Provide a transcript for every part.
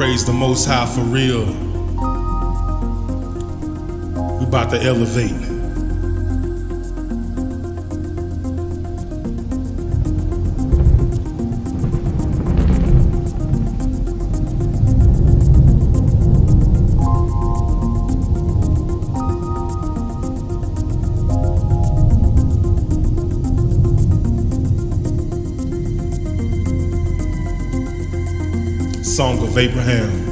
praise the Most High for real. We about to elevate. Song of Abraham.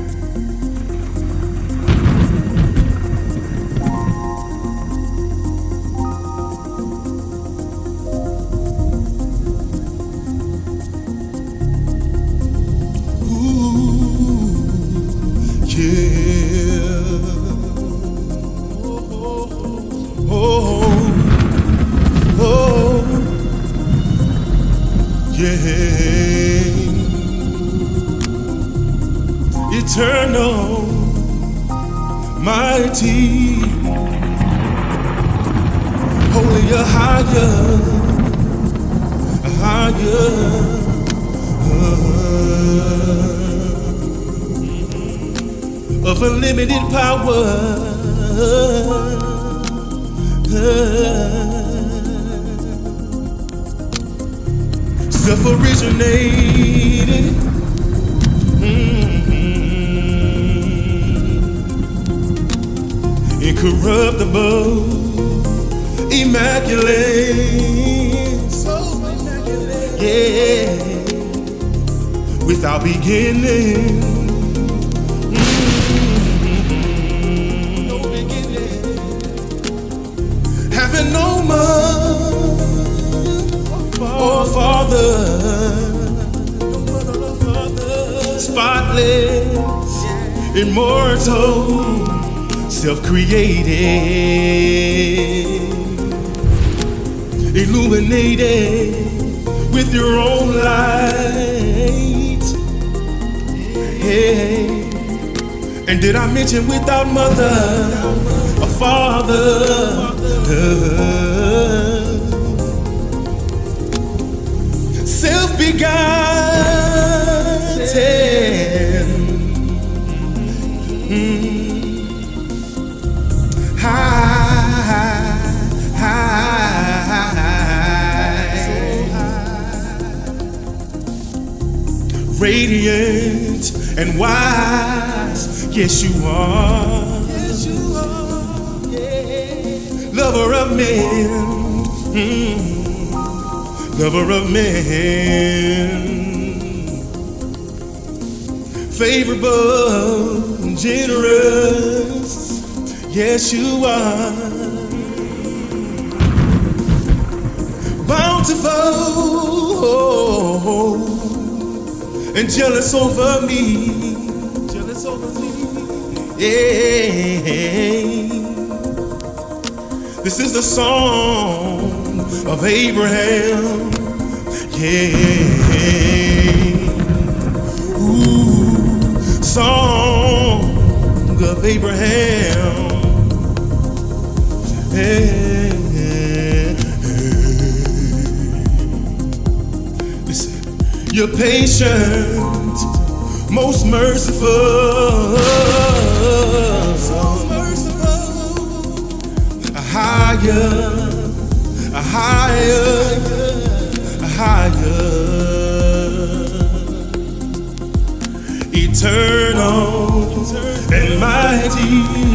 Holy, a higher, higher. Of unlimited power, self originated. Mm-hmm. incorruptible, immaculate, so immaculate, yeah, without beginning. Mm-hmm. No beginning. Having no mother or father, spotless, immortal. Self created, illuminated with your own light. Hey, and did I mention without mother or father? Self begotten. Radiant and wise. Yes, you are. Yes, you are. Yeah. Lover of men. Mm. Lover of men. Favorable, and generous. Yes, you are. And jealous over me. Jealous over me. Yeah. This is the song of Abraham. Yeah. Ooh, song of Abraham. Yeah. You're patient, most merciful. So merciful. A higher, a higher, a higher. Eternal and mighty.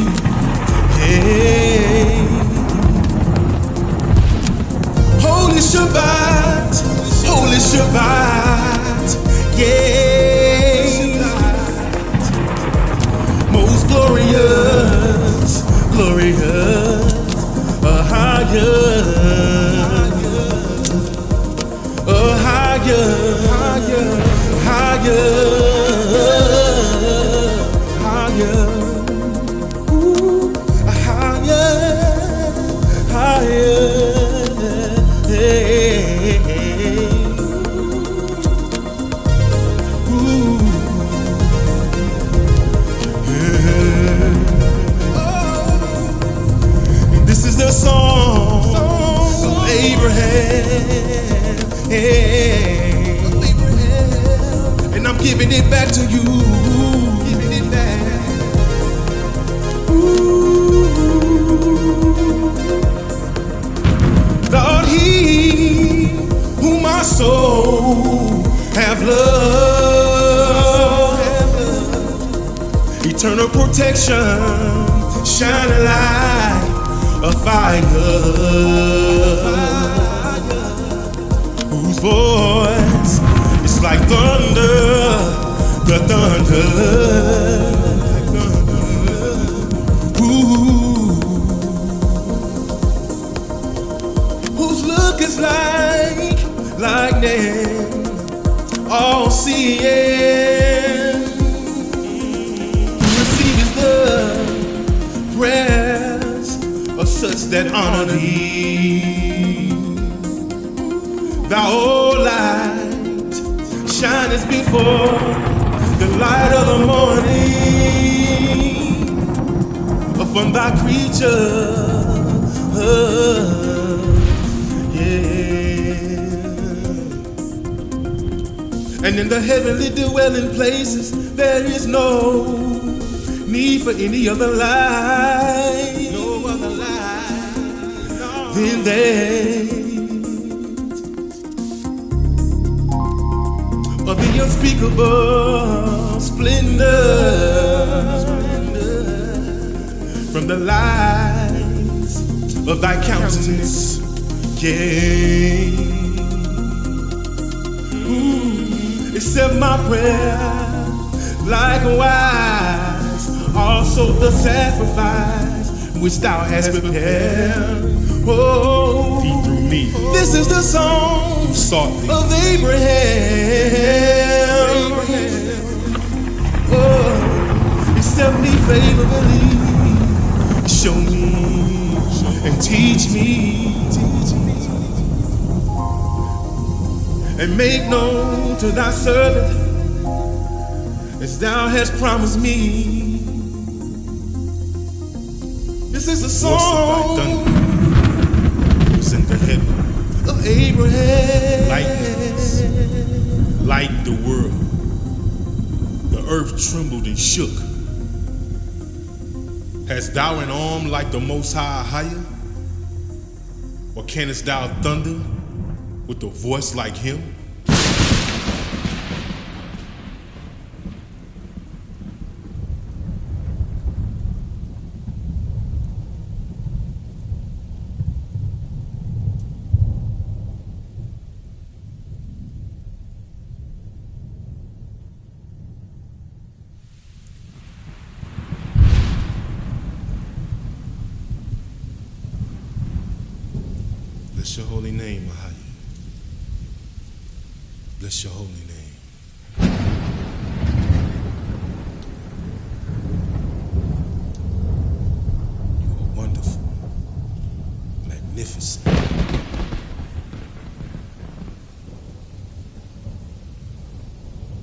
Eternal protection, shining light, a fire, whose voice is like thunder, the thunder. Look is like lightning, all seeing. That honor thee. Thou, O light, shinest before the light of the morning upon thy creature. yeah. And in the heavenly dwelling places, there is no need for any other light. Light of the unspeakable splendor from the lights of thy countenance. Yeah. Ooh, accept my prayer. Likewise, also the sacrifice which thou hast prepared. Oh, through me. this is the song of Abraham. Oh, accept me favorably. Show me and teach me. And make known to thy servant as thou hast promised me. This is a song thunder was in the heaven. of Abraham. Lightnings light the world. The earth trembled and shook. Hast thou an arm like the Most High higher? Or canst thou thunder with a voice like him? Bless your holy name, Ahaya. Bless your holy name. You are wonderful, magnificent.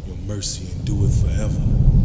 Your mercy endureth forever.